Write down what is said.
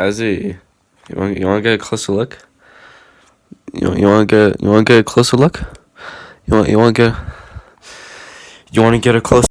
Ezzy, you want you want to get a closer look? You you want to get you want to get a closer look? You want you want to get you want to get a closer